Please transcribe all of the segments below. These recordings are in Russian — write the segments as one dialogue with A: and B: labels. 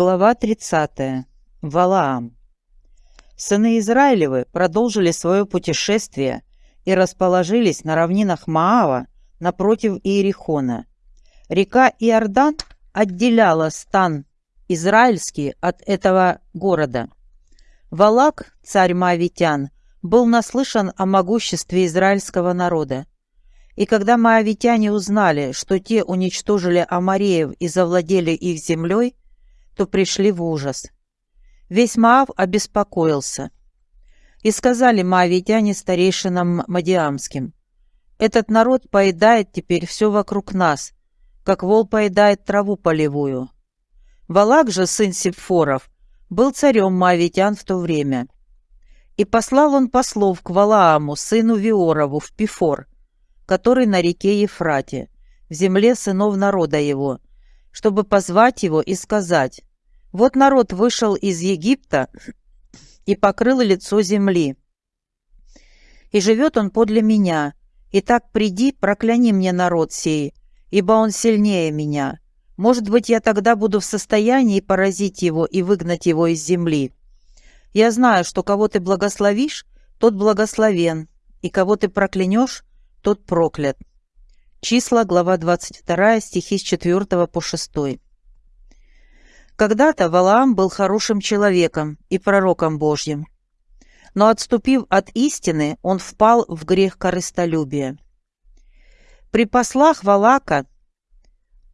A: Глава 30. Валаам. Сыны Израилевы продолжили свое путешествие и расположились на равнинах Маава напротив Иерихона. Река Иордан отделяла стан израильский от этого города. Валак, царь Моавитян, был наслышан о могуществе израильского народа. И когда моавитяне узнали, что те уничтожили Амареев и завладели их землей, то пришли в ужас. Весь Маав обеспокоился. И сказали маавитяне старейшинам Мадиамским, «Этот народ поедает теперь все вокруг нас, как вол поедает траву полевую». Валак же, сын Сепфоров, был царем маавитян в то время. И послал он послов к Валааму, сыну Виорову, в Пифор, который на реке Ефрате, в земле сынов народа его, чтобы позвать его и сказать, вот народ вышел из Египта и покрыл лицо земли. И живет он подле меня. И так приди, прокляни мне народ сей, ибо он сильнее меня. Может быть, я тогда буду в состоянии поразить его и выгнать его из земли. Я знаю, что кого ты благословишь, тот благословен, и кого ты проклянешь, тот проклят. Числа, глава 22, стихи с 4 по 6. Когда-то Валаам был хорошим человеком и пророком Божьим. Но отступив от истины, он впал в грех корыстолюбия. При послах Валака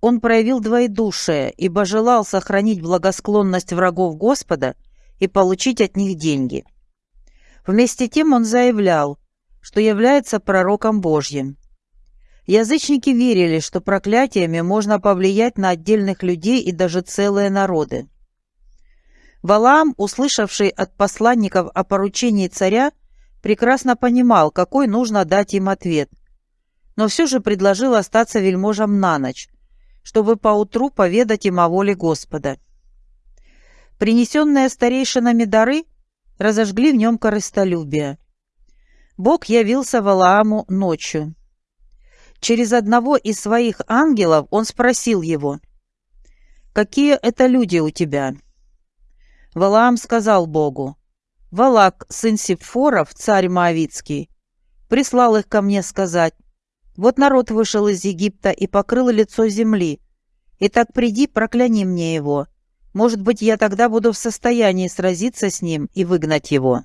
A: он проявил двоедушие, ибо желал сохранить благосклонность врагов Господа и получить от них деньги. Вместе тем он заявлял, что является пророком Божьим. Язычники верили, что проклятиями можно повлиять на отдельных людей и даже целые народы. Валаам, услышавший от посланников о поручении царя, прекрасно понимал, какой нужно дать им ответ, но все же предложил остаться вельможам на ночь, чтобы поутру поведать им о воле Господа. Принесенные старейшинами дары разожгли в нем корыстолюбие. Бог явился Валааму ночью. Через одного из своих ангелов он спросил его, «Какие это люди у тебя?» Валаам сказал Богу, «Валак, сын Сепфоров, царь Моавицкий, прислал их ко мне сказать, вот народ вышел из Египта и покрыл лицо земли. Итак, приди, прокляни мне его. Может быть, я тогда буду в состоянии сразиться с ним и выгнать его».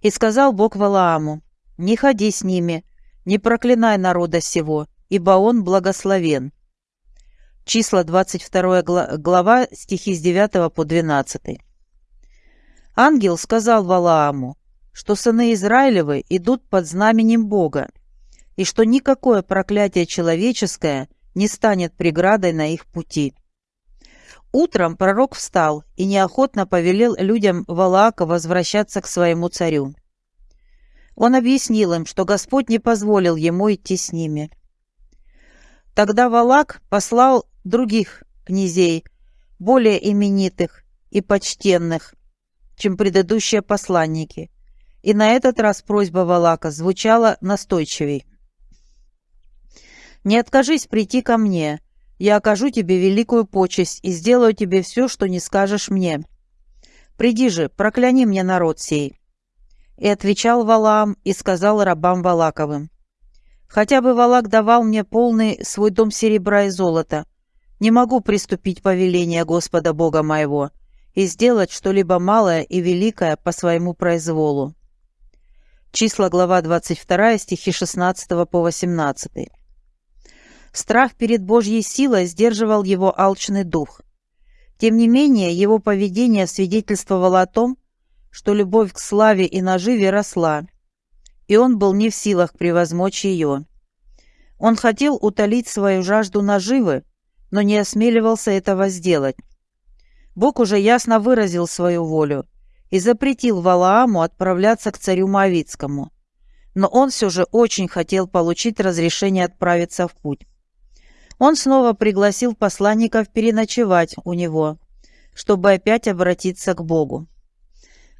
A: И сказал Бог Валааму, «Не ходи с ними, не проклинай народа сего, ибо он благословен». Числа 22 глава, стихи с 9 по 12. Ангел сказал Валааму, что сыны Израилевы идут под знаменем Бога, и что никакое проклятие человеческое не станет преградой на их пути. Утром пророк встал и неохотно повелел людям Валаака возвращаться к своему царю. Он объяснил им, что Господь не позволил ему идти с ними. Тогда Валак послал других князей, более именитых и почтенных, чем предыдущие посланники, и на этот раз просьба Валака звучала настойчивей. «Не откажись прийти ко мне, я окажу тебе великую почесть и сделаю тебе все, что не скажешь мне. Приди же, прокляни мне народ сей». И отвечал Валаам и сказал рабам Валаковым, «Хотя бы Валак давал мне полный свой дом серебра и золота, не могу приступить повеление Господа Бога моего и сделать что-либо малое и великое по своему произволу». Числа, глава 22, стихи 16 по 18. Страх перед Божьей силой сдерживал его алчный дух. Тем не менее, его поведение свидетельствовало о том, что любовь к славе и наживе росла, и он был не в силах превозмочь ее. Он хотел утолить свою жажду наживы, но не осмеливался этого сделать. Бог уже ясно выразил свою волю и запретил Валааму отправляться к царю Моавицкому. Но он все же очень хотел получить разрешение отправиться в путь. Он снова пригласил посланников переночевать у него, чтобы опять обратиться к Богу.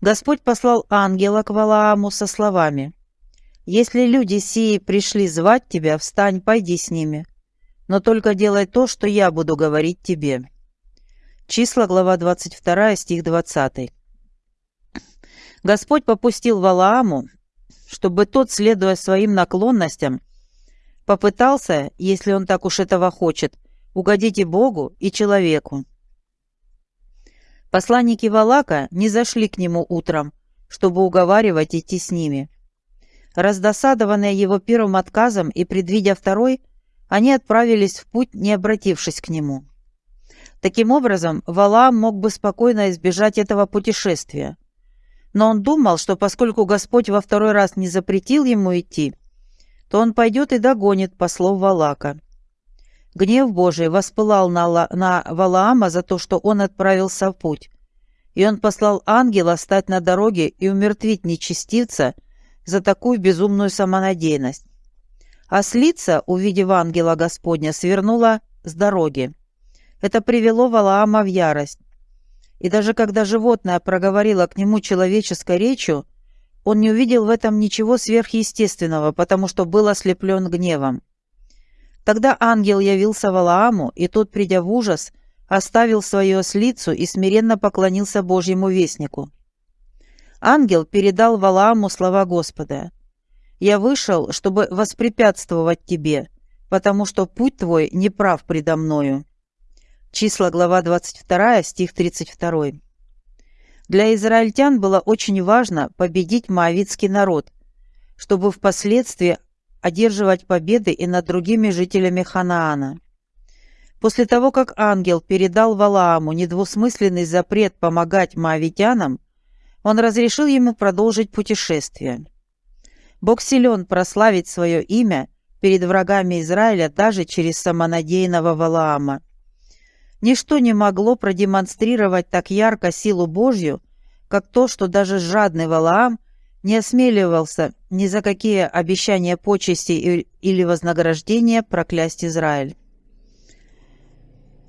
A: Господь послал ангела к Валааму со словами «Если люди сии пришли звать тебя, встань, пойди с ними, но только делай то, что я буду говорить тебе». Числа, глава 22, стих 20. Господь попустил Валааму, чтобы тот, следуя своим наклонностям, попытался, если он так уж этого хочет, угодить и Богу, и человеку. Посланники Валака не зашли к нему утром, чтобы уговаривать идти с ними. Раздосадованные его первым отказом и предвидя второй, они отправились в путь, не обратившись к нему. Таким образом, Валаам мог бы спокойно избежать этого путешествия. Но он думал, что поскольку Господь во второй раз не запретил ему идти, то он пойдет и догонит послов Валака. Гнев Божий воспылал на, на Валаама за то, что он отправился в путь, и он послал ангела стать на дороге и умертвить нечестивца за такую безумную самонадеянность. А слица, увидев ангела Господня, свернула с дороги. Это привело Валаама в ярость. И даже когда животное проговорило к нему человеческой речью, он не увидел в этом ничего сверхъестественного, потому что был ослеплен гневом. Тогда ангел явился Валааму, и тот, придя в ужас, оставил свою ослицу и смиренно поклонился Божьему вестнику. Ангел передал Валааму слова Господа. «Я вышел, чтобы воспрепятствовать тебе, потому что путь твой неправ предо мною». Числа, глава 22, стих 32. Для израильтян было очень важно победить моавитский народ, чтобы впоследствии одерживать победы и над другими жителями Ханаана. После того, как ангел передал Валааму недвусмысленный запрет помогать моавитянам, он разрешил ему продолжить путешествие. Бог силен прославить свое имя перед врагами Израиля даже через самонадеянного Валаама. Ничто не могло продемонстрировать так ярко силу Божью, как то, что даже жадный Валаам не осмеливался ни за какие обещания почести или вознаграждения проклясть Израиль.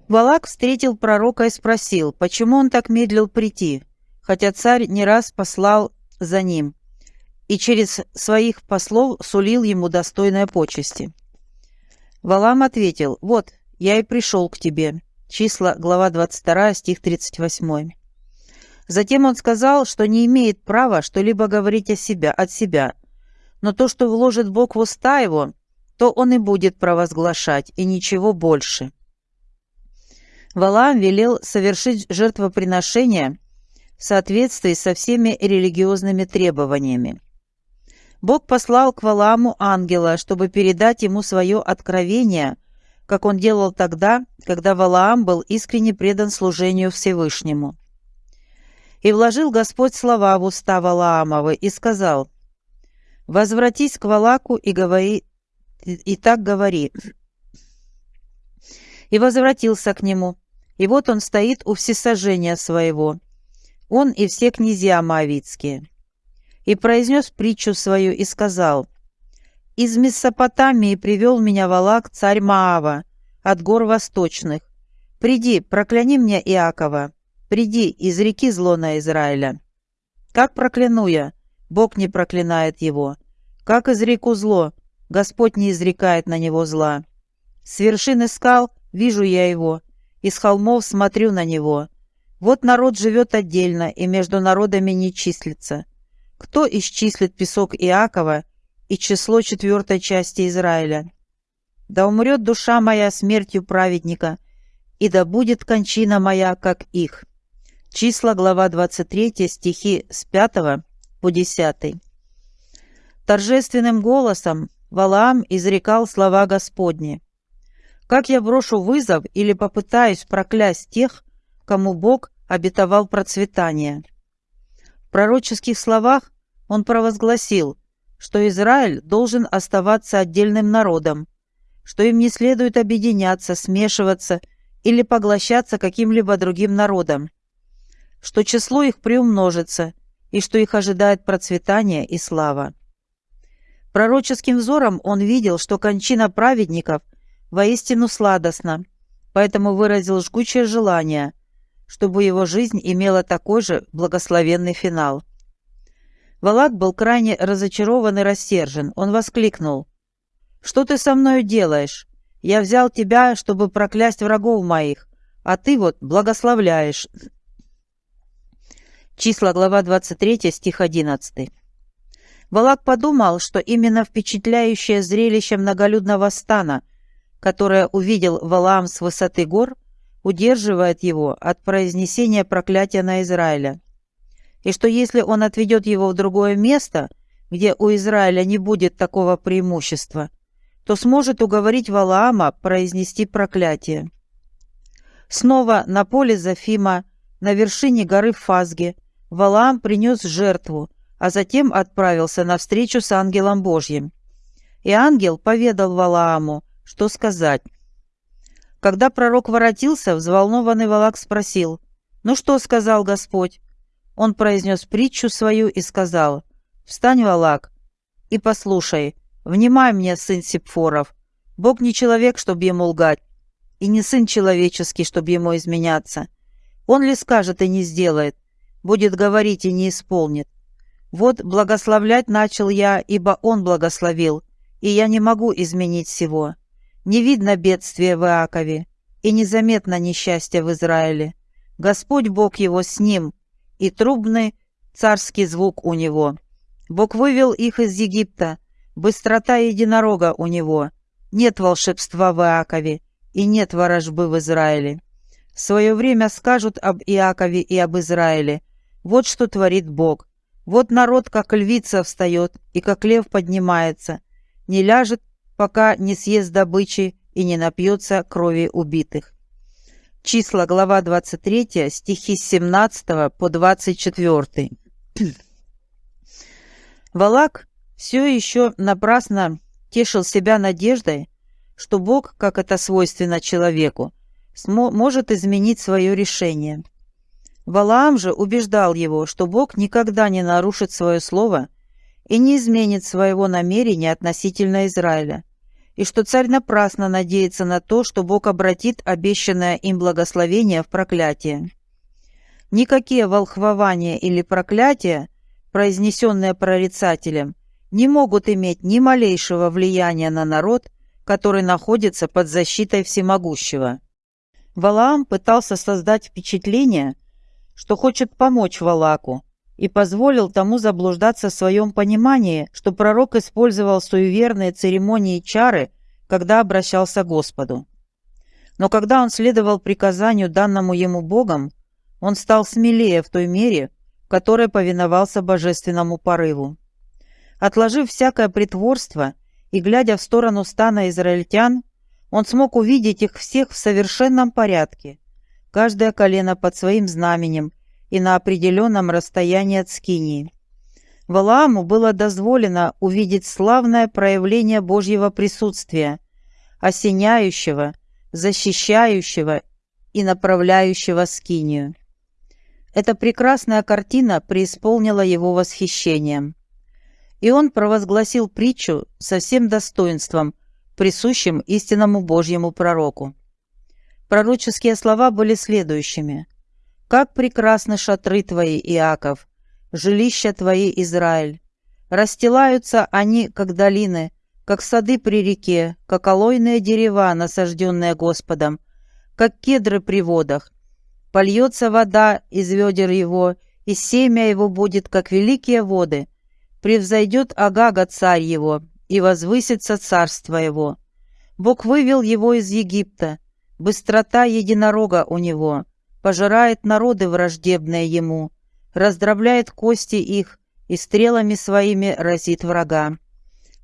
A: Валак встретил пророка и спросил, почему он так медлил прийти, хотя царь не раз послал за ним и через своих послов сулил ему достойные почести. Валам ответил, «Вот, я и пришел к тебе». Числа, глава 22, стих 38. Затем он сказал, что не имеет права что-либо говорить о себя, от себя, но то, что вложит Бог в уста его, то он и будет провозглашать, и ничего больше. Валаам велел совершить жертвоприношение в соответствии со всеми религиозными требованиями. Бог послал к Валааму ангела, чтобы передать ему свое откровение – как он делал тогда, когда Валаам был искренне предан служению Всевышнему. И вложил Господь слова в уста Валаамовы и сказал, «Возвратись к Валаку и говори, и так говори». И возвратился к нему, и вот он стоит у всесожжения своего, он и все князья Моавицкие. И произнес притчу свою и сказал, из Месопотамии привел меня Валак, царь Маава, от гор восточных. Приди, прокляни мне Иакова, приди, из реки зло на Израиля. Как прокляну я? Бог не проклинает его. Как изреку зло? Господь не изрекает на него зла. С вершины скал вижу я его, из холмов смотрю на него. Вот народ живет отдельно и между народами не числится. Кто исчислит песок Иакова и число четвертой части Израиля. Да умрет душа моя смертью праведника, и да будет кончина моя, как их». Числа, глава 23, стихи с 5 по 10. Торжественным голосом Валаам изрекал слова Господни. «Как я брошу вызов или попытаюсь проклясть тех, кому Бог обетовал процветание?» В пророческих словах он провозгласил, что Израиль должен оставаться отдельным народом, что им не следует объединяться, смешиваться или поглощаться каким-либо другим народом, что число их приумножится и что их ожидает процветание и слава. Пророческим взором он видел, что кончина праведников воистину сладостна, поэтому выразил жгучее желание, чтобы его жизнь имела такой же благословенный финал. Валак был крайне разочарован и рассержен. Он воскликнул. «Что ты со мною делаешь? Я взял тебя, чтобы проклясть врагов моих, а ты вот благословляешь. Числа, глава 23, стих 11. Балак подумал, что именно впечатляющее зрелище многолюдного стана, которое увидел Валаам с высоты гор, удерживает его от произнесения проклятия на Израиля. И что если он отведет его в другое место, где у Израиля не будет такого преимущества, то сможет уговорить Валаама произнести проклятие. Снова на поле Зафима, на вершине горы Фазги, Валаам принес жертву, а затем отправился на встречу с ангелом Божьим. И ангел поведал Валааму, что сказать. Когда пророк воротился, взволнованный Валак спросил, «Ну что сказал Господь?» Он произнес притчу свою и сказал, «Встань, Валак, и послушай, внимай мне, сын Сепфоров, Бог не человек, чтобы ему лгать, и не сын человеческий, чтобы ему изменяться. Он ли скажет и не сделает, будет говорить и не исполнит. Вот благословлять начал я, ибо Он благословил, и я не могу изменить всего. Не видно бедствия в Иакове, и незаметно несчастья в Израиле. Господь Бог его с ним, и трубный царский звук у него. Бог вывел их из Египта, быстрота единорога у него. Нет волшебства в Иакове, и нет ворожбы в Израиле. В свое время скажут об Иакове и об Израиле. Вот что творит Бог. Вот народ, как львица, встает, и как лев поднимается, не ляжет, пока не съест добычи и не напьется крови убитых. Числа, глава 23, стихи с 17 по 24. Валак все еще напрасно тешил себя надеждой, что Бог, как это свойственно человеку, может изменить свое решение – Валаам же убеждал его, что Бог никогда не нарушит свое слово и не изменит своего намерения относительно Израиля, и что царь напрасно надеется на то, что Бог обратит обещанное им благословение в проклятие. Никакие волхвования или проклятия, произнесенные прорицателем, не могут иметь ни малейшего влияния на народ, который находится под защитой всемогущего. Валаам пытался создать впечатление, что хочет помочь Валаку, и позволил тому заблуждаться в своем понимании, что пророк использовал суеверные церемонии и чары, когда обращался к Господу. Но когда он следовал приказанию, данному ему Богом, он стал смелее в той мере, в которой повиновался божественному порыву. Отложив всякое притворство и глядя в сторону стана израильтян, он смог увидеть их всех в совершенном порядке, каждое колено под своим знаменем и на определенном расстоянии от Скинии. Валааму было дозволено увидеть славное проявление Божьего присутствия, осеняющего, защищающего и направляющего Скинию. Эта прекрасная картина преисполнила его восхищением. И он провозгласил притчу со всем достоинством, присущим истинному Божьему пророку. Пророческие слова были следующими. «Как прекрасны шатры твои, Иаков, жилища твои, Израиль! Расстилаются они, как долины, как сады при реке, как алойные дерева, насажденные Господом, как кедры при водах. Польется вода из ведер его, и семя его будет, как великие воды. Превзойдет Агага царь его, и возвысится царство его. Бог вывел его из Египта, Быстрота единорога у него, пожирает народы враждебные ему, раздробляет кости их и стрелами своими разит врага.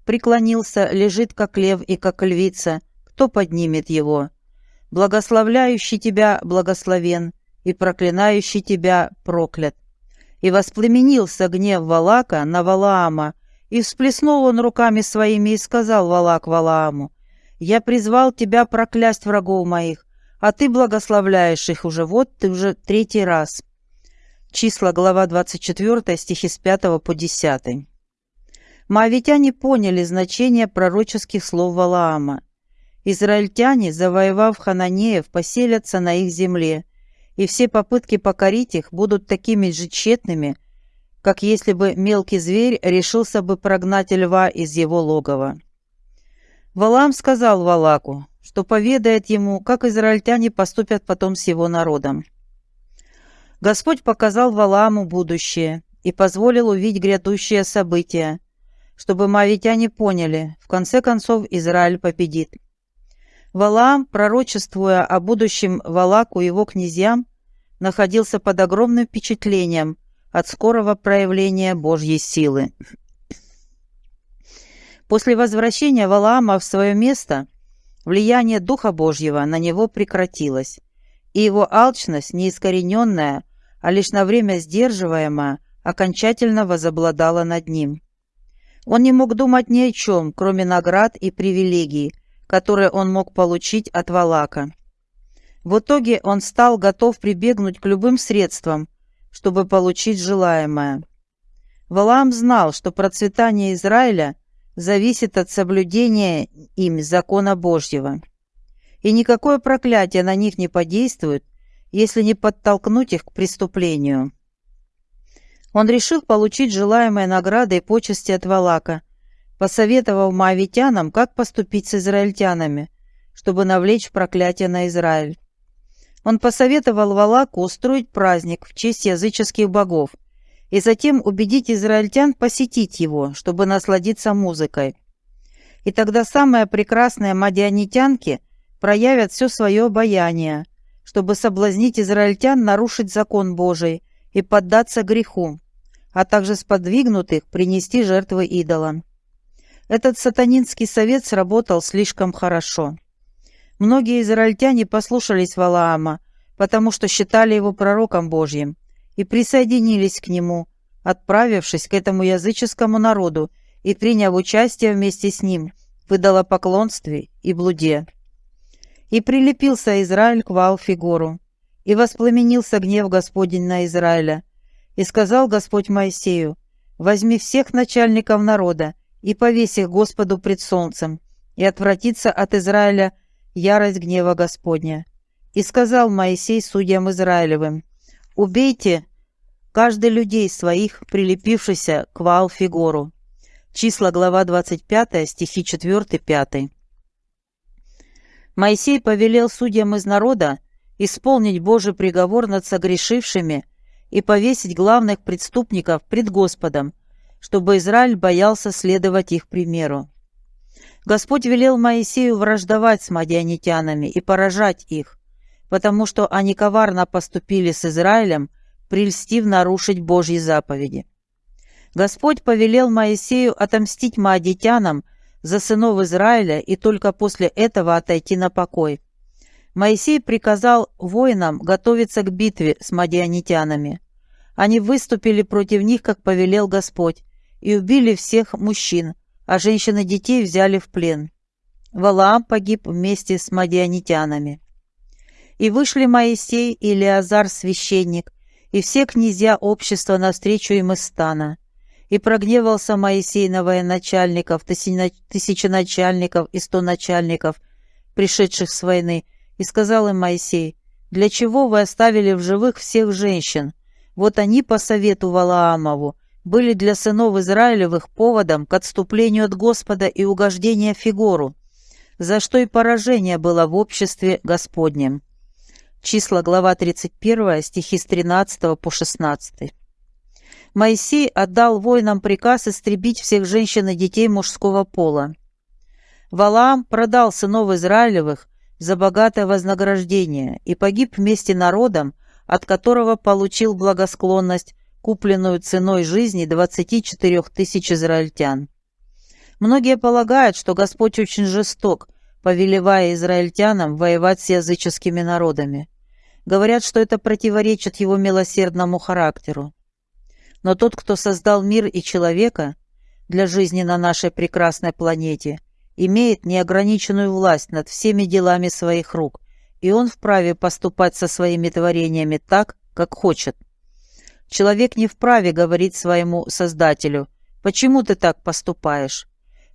A: Преклонился, лежит как лев и как львица, кто поднимет его? Благословляющий тебя благословен, и проклинающий тебя проклят. И воспламенился гнев Валака на Валаама, и всплеснул он руками своими и сказал Валак Валааму, я призвал тебя проклясть врагов моих, а ты благословляешь их уже, вот ты уже третий раз». Числа, глава 24, стихи с 5 по 10. Моавитяне поняли значение пророческих слов Валаама. Израильтяне, завоевав хананеев, поселятся на их земле, и все попытки покорить их будут такими же тщетными, как если бы мелкий зверь решился бы прогнать льва из его логова. Валам сказал Валаку, что поведает ему, как израильтяне поступят потом с его народом. Господь показал Валааму будущее и позволил увидеть грядущие события, чтобы мавитяне поняли, в конце концов Израиль победит. Валаам, пророчествуя о будущем Валаку и его князьям, находился под огромным впечатлением от скорого проявления Божьей силы. После возвращения Валаама в свое место влияние Духа Божьего на него прекратилось, и его алчность, неискорененная, а лишь на время сдерживаемая, окончательно возобладала над ним. Он не мог думать ни о чем, кроме наград и привилегий, которые он мог получить от Валака. В итоге он стал готов прибегнуть к любым средствам, чтобы получить желаемое. Валаам знал, что процветание Израиля зависит от соблюдения им закона Божьего. И никакое проклятие на них не подействует, если не подтолкнуть их к преступлению. Он решил получить желаемые награды и почести от Валака, посоветовав моавитянам, как поступить с израильтянами, чтобы навлечь проклятие на Израиль. Он посоветовал Валаку устроить праздник в честь языческих богов и затем убедить израильтян посетить его, чтобы насладиться музыкой. И тогда самые прекрасные мадианитянки проявят все свое обаяние, чтобы соблазнить израильтян нарушить закон Божий и поддаться греху, а также сподвигнут их принести жертвы идолам. Этот сатанинский совет сработал слишком хорошо. Многие израильтяне послушались Валаама, потому что считали его пророком Божьим, и присоединились к нему, отправившись к этому языческому народу и приняв участие вместе с ним в идолопоклонстве и блуде. И прилепился Израиль к Ваал-Фигору, и воспламенился гнев Господень на Израиля. И сказал Господь Моисею, «Возьми всех начальников народа и повесь их Господу пред солнцем, и отвратится от Израиля ярость гнева Господня. И сказал Моисей судьям Израилевым, «Убейте каждый людей своих, прилепившихся к Ваал-Фигору». Числа, глава 25, стихи 4-5. Моисей повелел судьям из народа исполнить Божий приговор над согрешившими и повесить главных преступников пред Господом, чтобы Израиль боялся следовать их примеру. Господь велел Моисею враждовать с мадианитянами и поражать их, потому что они коварно поступили с Израилем, прельстив нарушить Божьи заповеди. Господь повелел Моисею отомстить маадитянам за сынов Израиля и только после этого отойти на покой. Моисей приказал воинам готовиться к битве с мадианитянами. Они выступили против них, как повелел Господь, и убили всех мужчин, а женщин и детей взяли в плен. Валаам погиб вместе с мадианитянами. И вышли Моисей и Илиазар священник, и все князья общества навстречу им из стана. И прогневался Моисей на военачальников, тысяченачальников и сто начальников, пришедших с войны, и сказал им Моисей, «Для чего вы оставили в живых всех женщин? Вот они по совету Валаамову, были для сынов Израилевых поводом к отступлению от Господа и угождения Фигору, за что и поражение было в обществе Господнем. Числа, глава 31, стихи с 13 по 16. Моисей отдал воинам приказ истребить всех женщин и детей мужского пола. Валаам продал сынов Израилевых за богатое вознаграждение и погиб вместе народом, от которого получил благосклонность купленную ценой жизни 24 тысяч израильтян. Многие полагают, что Господь очень жесток, повелевая израильтянам воевать с языческими народами. Говорят, что это противоречит его милосердному характеру. Но тот, кто создал мир и человека для жизни на нашей прекрасной планете, имеет неограниченную власть над всеми делами своих рук, и он вправе поступать со своими творениями так, как хочет. Человек не вправе говорить своему Создателю, «Почему ты так поступаешь?»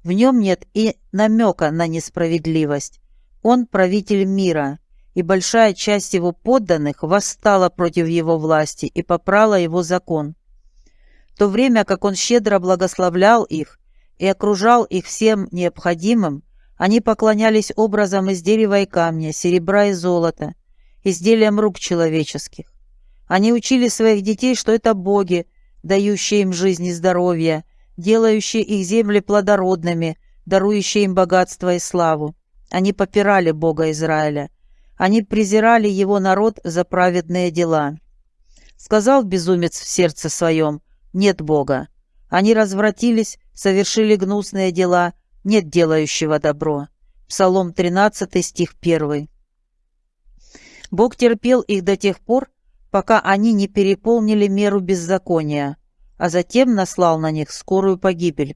A: В нем нет и намека на несправедливость. Он правитель мира, и большая часть его подданных восстала против его власти и попрала его закон. В то время как он щедро благословлял их и окружал их всем необходимым, Они поклонялись образам из дерева и камня, серебра и золота, изделиям рук человеческих. Они учили своих детей, что это боги, дающие им жизнь и здоровье, делающие их земли плодородными, дарующие им богатство и славу. Они попирали Бога Израиля. Они презирали его народ за праведные дела. Сказал безумец в сердце своем, нет Бога. Они развратились, совершили гнусные дела, нет делающего добро. Псалом 13, стих 1. Бог терпел их до тех пор, пока они не переполнили меру беззакония, а затем наслал на них скорую погибель.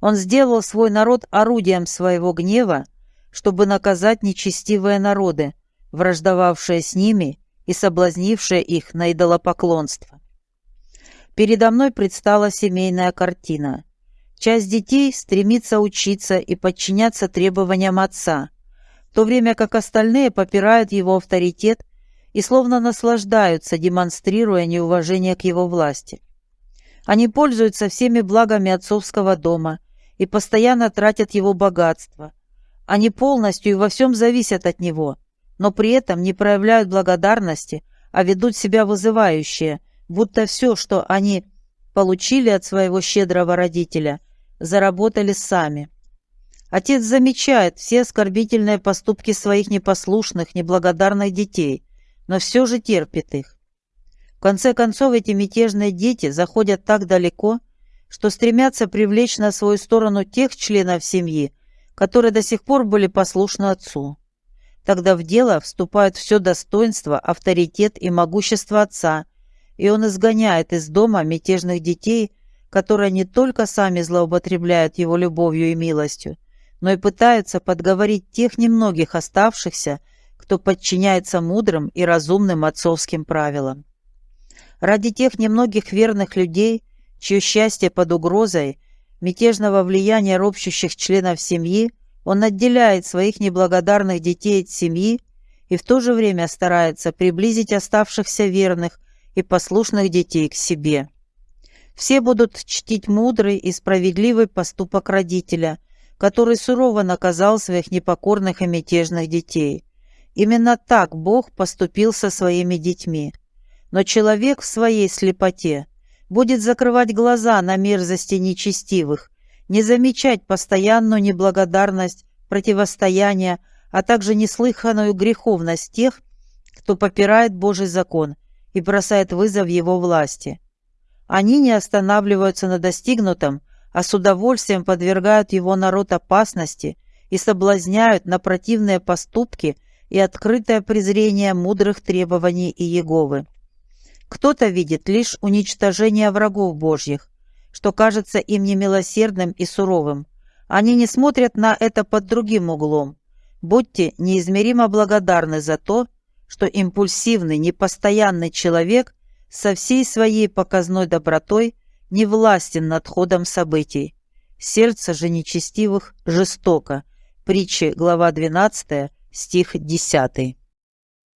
A: Он сделал свой народ орудием своего гнева, чтобы наказать нечестивые народы, враждовавшие с ними и соблазнившие их на идолопоклонство. Передо мной предстала семейная картина. Часть детей стремится учиться и подчиняться требованиям отца, в то время как остальные попирают его авторитет и словно наслаждаются, демонстрируя неуважение к его власти. Они пользуются всеми благами отцовского дома и постоянно тратят его богатство. Они полностью и во всем зависят от него, но при этом не проявляют благодарности, а ведут себя вызывающе, будто все, что они получили от своего щедрого родителя, заработали сами. Отец замечает все оскорбительные поступки своих непослушных, неблагодарных детей но все же терпит их. В конце концов, эти мятежные дети заходят так далеко, что стремятся привлечь на свою сторону тех членов семьи, которые до сих пор были послушны отцу. Тогда в дело вступают все достоинство, авторитет и могущество отца, и он изгоняет из дома мятежных детей, которые не только сами злоупотребляют его любовью и милостью, но и пытаются подговорить тех немногих оставшихся, кто подчиняется мудрым и разумным отцовским правилам. Ради тех немногих верных людей, чье счастье под угрозой мятежного влияния ропщущих членов семьи, он отделяет своих неблагодарных детей от семьи и в то же время старается приблизить оставшихся верных и послушных детей к себе. Все будут чтить мудрый и справедливый поступок родителя, который сурово наказал своих непокорных и мятежных детей. Именно так Бог поступил со своими детьми. Но человек в своей слепоте будет закрывать глаза на мерзости нечестивых, не замечать постоянную неблагодарность, противостояние, а также неслыханную греховность тех, кто попирает Божий закон и бросает вызов его власти. Они не останавливаются на достигнутом, а с удовольствием подвергают его народ опасности и соблазняют на противные поступки и открытое презрение мудрых требований Иеговы. Кто-то видит лишь уничтожение врагов Божьих, что кажется им немилосердным и суровым. Они не смотрят на это под другим углом. Будьте неизмеримо благодарны за то, что импульсивный, непостоянный человек со всей своей показной добротой не властен над ходом событий. Сердце же нечестивых жестоко. Притчи, глава 12, стих 10.